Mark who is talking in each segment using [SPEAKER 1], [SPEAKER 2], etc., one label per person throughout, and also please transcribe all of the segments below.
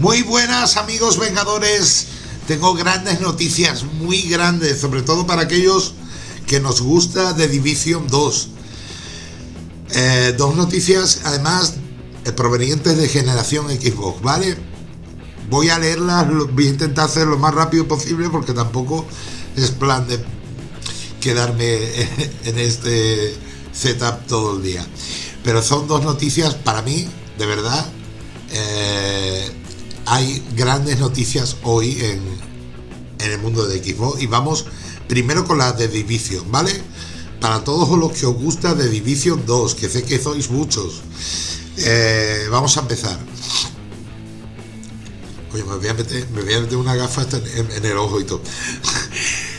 [SPEAKER 1] Muy buenas amigos vengadores, tengo grandes noticias, muy grandes, sobre todo para aquellos que nos gusta de Division 2. Eh, dos noticias además eh, provenientes de generación Xbox, ¿vale? Voy a leerlas, voy a intentar hacer lo más rápido posible porque tampoco es plan de quedarme en este setup todo el día. Pero son dos noticias para mí, de verdad. Eh, hay grandes noticias hoy en, en el mundo de Xbox y vamos primero con la de Division, ¿vale? Para todos los que os gusta de Division 2, que sé que sois muchos, eh, vamos a empezar. Oye, me voy a meter, me una gafa en, en el ojo y todo.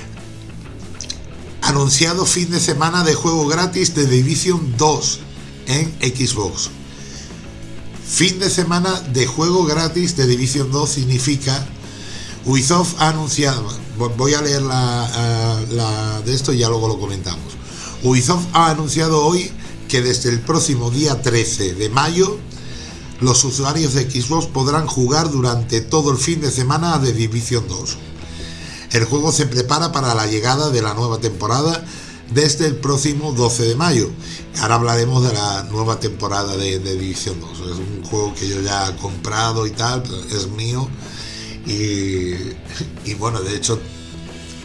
[SPEAKER 1] Anunciado fin de semana de juego gratis de Division 2 en Xbox. Fin de semana de juego gratis de Division 2 significa Ubisoft ha anunciado, voy a leer la, de esto y ya luego lo comentamos. Ubisoft ha anunciado hoy que desde el próximo día 13 de mayo los usuarios de Xbox podrán jugar durante todo el fin de semana de Division 2. El juego se prepara para la llegada de la nueva temporada desde el próximo 12 de mayo. Ahora hablaremos de la nueva temporada de, División 2. Es un juego que yo ya he comprado y tal, es mío. Y, bueno, de hecho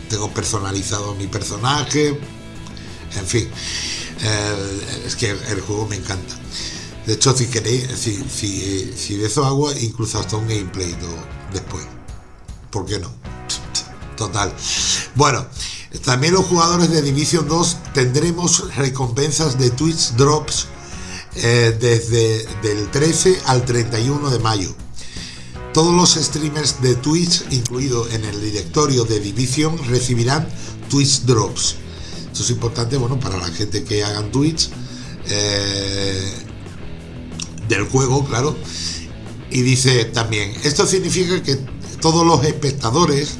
[SPEAKER 1] tengo personalizado mi personaje. En fin, eh, es que el juego me encanta. De hecho, si queréis, si, si, de eso hago incluso hasta un gameplay después. ¿Por qué no? Total. Bueno, también los jugadores de Division 2 tendremos recompensas de Twitch Drops eh, desde del 13 al 31 de mayo. Todos los streamers de Twitch, incluido en el directorio de Division, recibirán Twitch Drops. Esto es importante, bueno, para la gente que hagan Twitch eh, del juego, claro. Y dice también, esto significa que todos los espectadores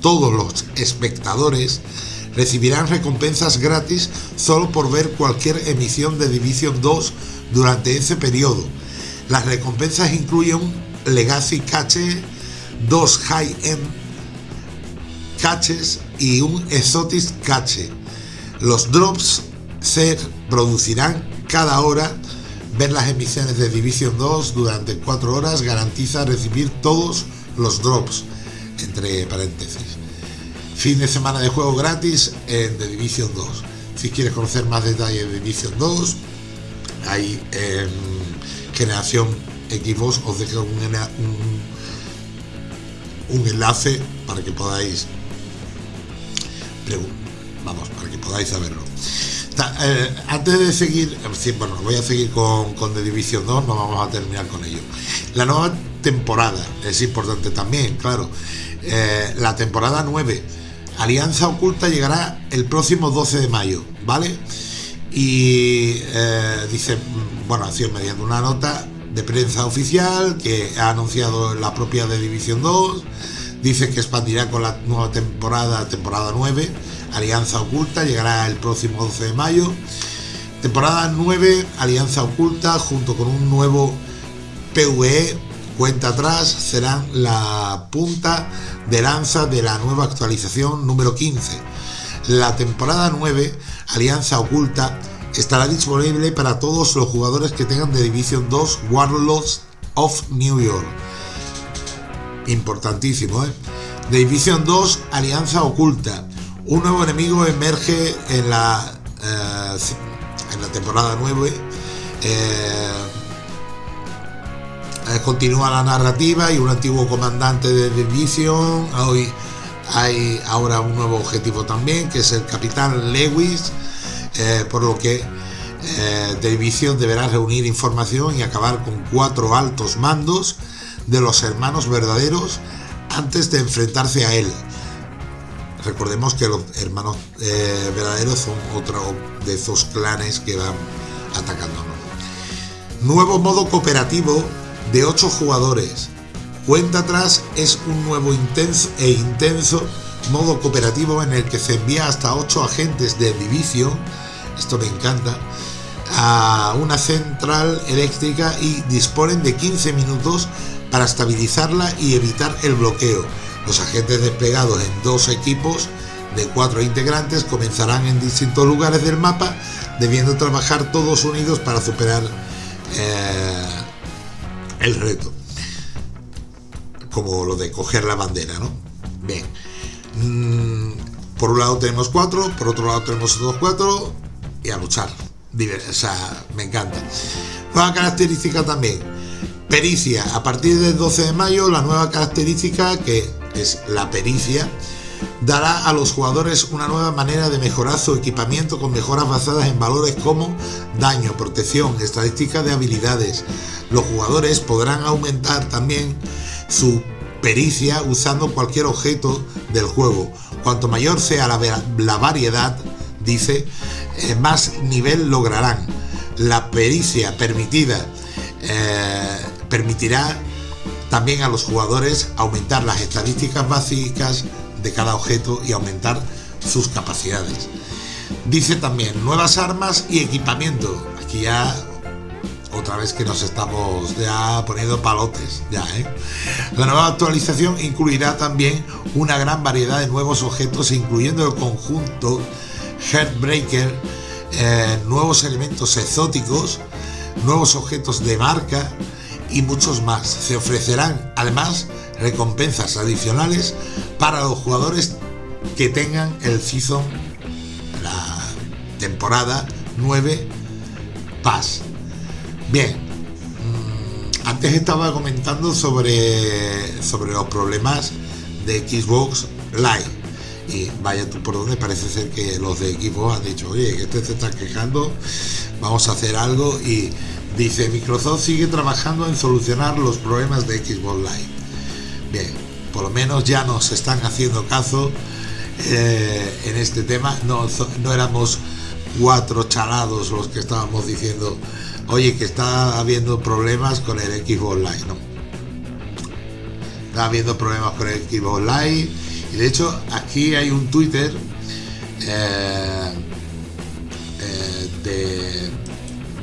[SPEAKER 1] todos los espectadores recibirán recompensas gratis solo por ver cualquier emisión de Division 2 durante ese periodo. Las recompensas incluyen un Legacy Cache, dos High-End Caches y un Exotic Cache. Los drops se producirán cada hora. Ver las emisiones de Division 2 durante 4 horas garantiza recibir todos los drops entre paréntesis. Fin de semana de juego gratis en The Division 2. Si quieres conocer más detalles de Division 2, hay en Generación Xbox os dejo un, un, enlace para que podáis vamos, para que podáis saberlo. Eh, antes de seguir, bueno, voy a seguir con, con The Division 2, no vamos a terminar con ello. La nueva temporada es importante también, claro. Eh, la temporada 9. Alianza Oculta llegará el próximo 12 de mayo, ¿vale? Y eh, dice, bueno, ha sido mediante una nota de prensa oficial que ha anunciado la propia de División 2, dice que expandirá con la nueva temporada, temporada 9, Alianza Oculta, llegará el próximo 12 de mayo. Temporada 9, Alianza Oculta, junto con un nuevo PvE cuenta atrás serán la punta de lanza de la nueva actualización número 15. La temporada 9, Alianza Oculta, estará disponible para todos los jugadores que tengan de Division 2 Warlords of New York. Importantísimo, ¿eh? Division 2, Alianza Oculta. Un nuevo enemigo emerge en la, eh, en la temporada 9. Eh, continúa la narrativa y un antiguo comandante de Division. Hoy hay ahora un nuevo objetivo también, que es el capitán Lewis, eh, por lo que eh, Division deberá reunir información y acabar con cuatro altos mandos de los hermanos verdaderos antes de enfrentarse a él. Recordemos que los hermanos verdaderos son otro de esos clanes que van atacándonos. Nuevo modo cooperativo de 8 jugadores. Cuenta atrás es un nuevo intenso e intenso modo cooperativo en el que se envía hasta 8 agentes de división, esto me encanta, a una central eléctrica y disponen de 15 minutos para estabilizarla y evitar el bloqueo. Los agentes desplegados en dos equipos de cuatro integrantes comenzarán en distintos lugares del mapa, debiendo trabajar todos unidos para superar eh, el reto. Como lo de coger la bandera, ¿no? Bien. Mm, por un lado tenemos cuatro, por otro lado tenemos otros cuatro y a luchar. O sea, me encanta. Nueva característica también. Pericia. A partir del 12 de mayo, la nueva característica que es la pericia dará a los jugadores una nueva manera de mejorar su equipamiento con mejoras basadas en valores como daño, protección, estadísticas de habilidades. Los jugadores podrán aumentar también su pericia usando cualquier objeto del juego. Cuanto mayor sea la, variedad, dice, eh, más nivel lograrán. La pericia permitida eh, permitirá también a los jugadores aumentar las estadísticas básicas de cada objeto y aumentar sus capacidades. Dice también nuevas armas y equipamiento. Aquí ya otra vez que nos estamos ya poniendo palotes ya ¿eh? la nueva actualización incluirá también una gran variedad de nuevos objetos incluyendo el conjunto Heartbreaker eh, nuevos elementos exóticos nuevos objetos de marca y muchos más se ofrecerán además recompensas adicionales para los jugadores que tengan el season la temporada 9 Pass Bien, mm, antes estaba comentando sobre, sobre los problemas de Xbox Live. Y vaya tú por donde parece ser que los de Xbox han dicho, oye, que este se está quejando, vamos a hacer algo. Y dice, Microsoft sigue trabajando en solucionar los problemas de Xbox Live. Bien, por lo menos ya nos están haciendo caso eh, en este tema. No, no éramos cuatro chalados los que estábamos diciendo oye, que está habiendo problemas con el Xbox Live, ¿no? Habiendo problemas con el Xbox Live. Y de hecho, aquí hay un Twitter eh, eh,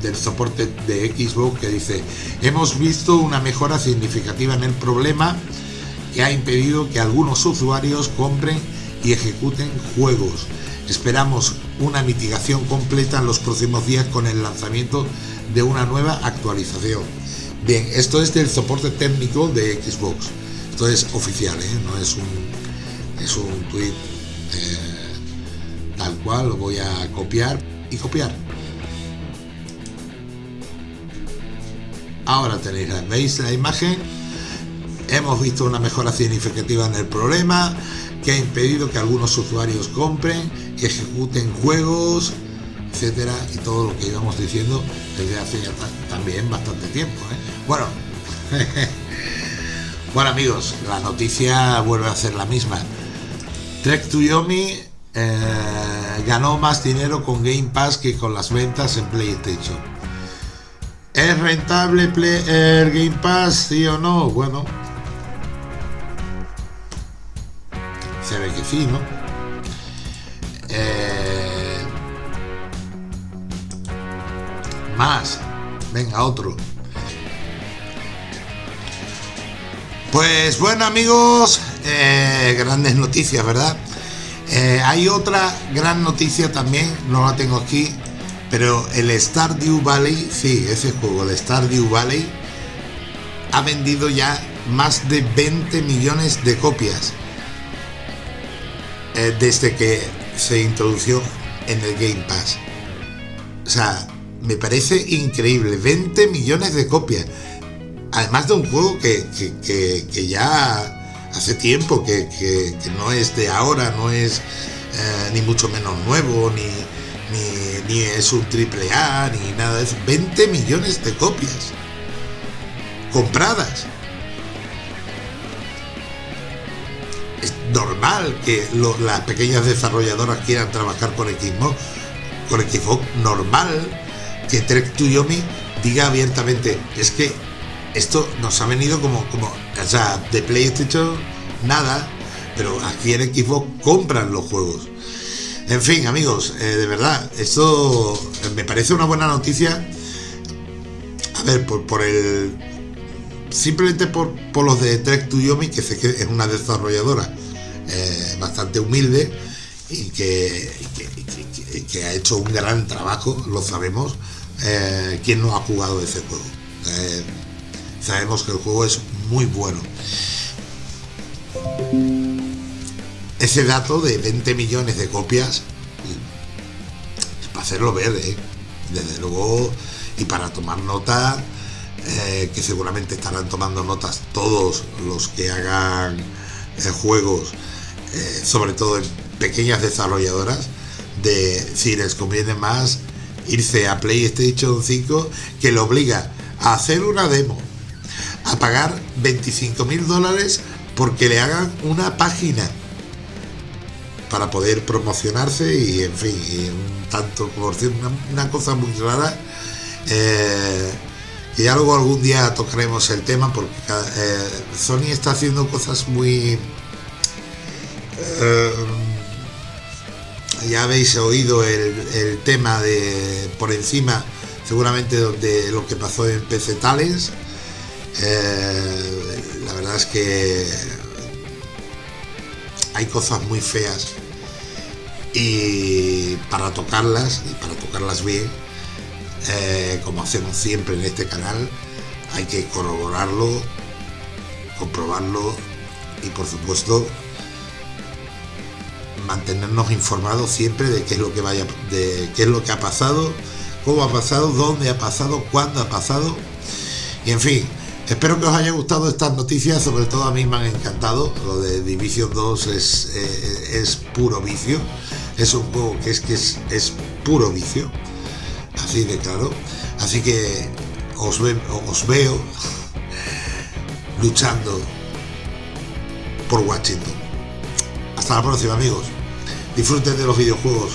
[SPEAKER 1] del soporte de Xbox que dice, hemos visto una mejora significativa en el problema que ha impedido que algunos usuarios compren y ejecuten juegos. Esperamos una mitigación completa en los próximos días con el lanzamiento de una nueva actualización. Bien, esto es del soporte técnico de Xbox. Esto es oficial, ¿eh? no es un, es un tweet eh, tal cual. Lo voy a copiar y copiar. Ahora tenéis, veis la imagen. Hemos visto una mejora significativa en el problema que ha impedido que algunos usuarios compren y ejecuten juegos etcétera, y todo lo que íbamos diciendo desde hace ya también bastante tiempo. ¿eh? Bueno, bueno amigos, la noticia vuelve a ser la misma. Trek to Yomi eh, ganó más dinero con Game Pass que con las ventas en PlayStation. ¿Es rentable el Game Pass, sí o no? Bueno, que ¿no? Más. Venga, otro. Pues bueno amigos, eh, grandes noticias, ¿verdad? Eh, hay otra gran noticia también, no la tengo aquí, pero el Stardew Valley, sí, ese juego, el Stardew Valley, ha vendido ya más de 20 millones de copias eh, desde que se introdució en el Game Pass. O sea, me parece increíble. 20 millones de copias. Además de un juego que, ya hace tiempo, que, no es de ahora, no es eh, ni mucho menos nuevo, ni, ni, es un triple A, ni nada de eso. 20 millones de copias compradas. Es normal que las pequeñas desarrolladoras quieran trabajar con Xbox, con Xbox normal que Trek to Yomi diga abiertamente, es que esto nos ha venido como, como, o sea, de PlayStation nada, pero aquí en Xbox compran los juegos. En fin, amigos, eh, de verdad, esto me parece una buena noticia. A ver, por, por el simplemente por, los de Trek to Yomi, que es una desarrolladora eh, bastante humilde y que, que, ha hecho un gran trabajo, lo sabemos, eh, quien no ha jugado ese juego. Eh, sabemos que el juego es muy bueno. Ese dato de 20 millones de copias, para hacerlo ver, desde luego, y para tomar nota, que seguramente estarán tomando notas todos los que hagan juegos eh, sobre todo en pequeñas desarrolladoras, de si les conviene más irse a PlayStation 5 que le obliga a hacer una demo, a pagar 25 mil dólares porque le hagan una página para poder promocionarse y en fin, un tanto por una, una cosa muy rara. Eh, y ya luego algún día tocaremos el tema porque eh, Sony está haciendo cosas muy eh, ya habéis oído el, tema de por encima, seguramente de lo que pasó en PC Talents. Eh, la verdad es que hay cosas muy feas y para tocarlas y para tocarlas bien, eh, como hacemos siempre en este canal, hay que corroborarlo, comprobarlo y por supuesto mantenernos informados siempre de qué es lo que vaya, de qué es lo que ha pasado, cómo ha pasado, dónde ha pasado, cuándo ha pasado. Y en fin, espero que os haya gustado estas noticias, sobre todo a mí me han encantado. Lo de Division 2 es, eh, es puro vicio. Es un juego que es que es, es puro vicio. Así de claro. Así que os, veo luchando por Washington. Hasta la próxima amigos. Disfruten de los videojuegos.